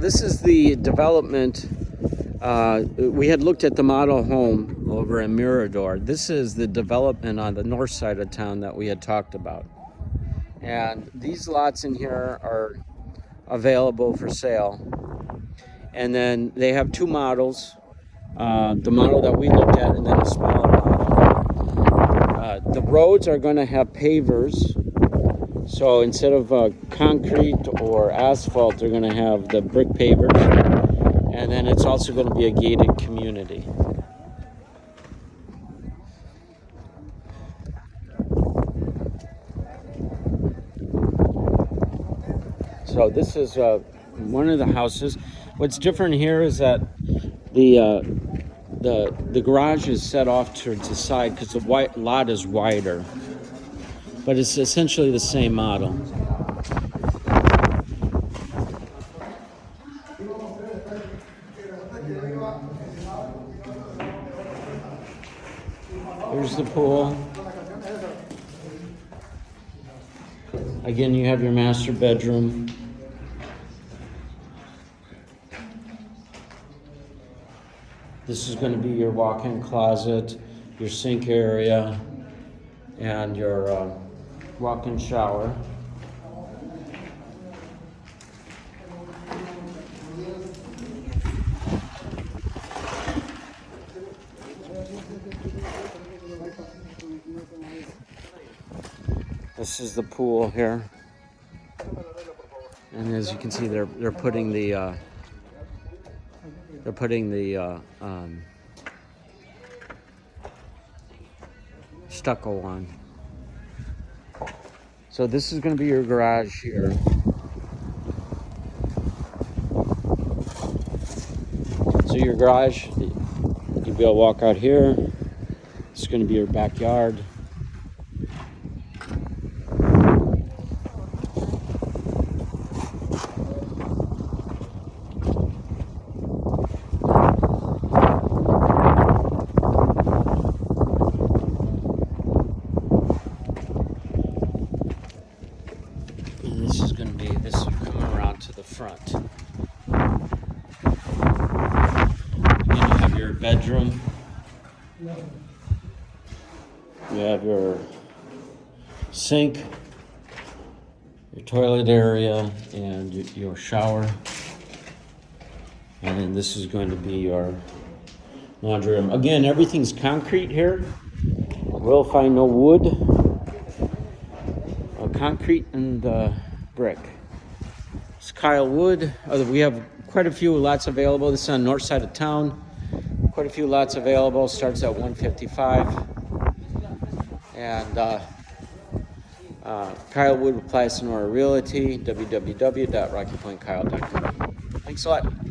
this is the development. Uh, we had looked at the model home over in Mirador. This is the development on the north side of town that we had talked about. And these lots in here are available for sale. And then they have two models. Uh, the model that we looked at and then a smaller model. Uh, the roads are going to have pavers so instead of uh, concrete or asphalt, they're going to have the brick pavers. And then it's also going to be a gated community. So this is uh, one of the houses. What's different here is that the uh, the the garage is set off towards the side because the white lot is wider but it's essentially the same model. Here's the pool. Again, you have your master bedroom. This is going to be your walk-in closet, your sink area, and your uh, walk-in shower. This is the pool here. And as you can see, they're they're putting the uh, they're putting the uh, um, stucco on. So this is going to be your garage here. So your garage, you'll be able to walk out here. It's going to be your backyard. this is going to be, this is coming around to the front. You have your bedroom. You have your sink, your toilet area, and your shower. And then this is going to be your laundry room. Again, everything's concrete here. We'll find no wood. Concrete and uh, brick. It's Kyle Wood. Uh, we have quite a few lots available. This is on the north side of town. Quite a few lots available. Starts at 155. And uh, uh, Kyle Wood with Playa Sonora Realty, www.rockypointkyle.com. Thanks a lot.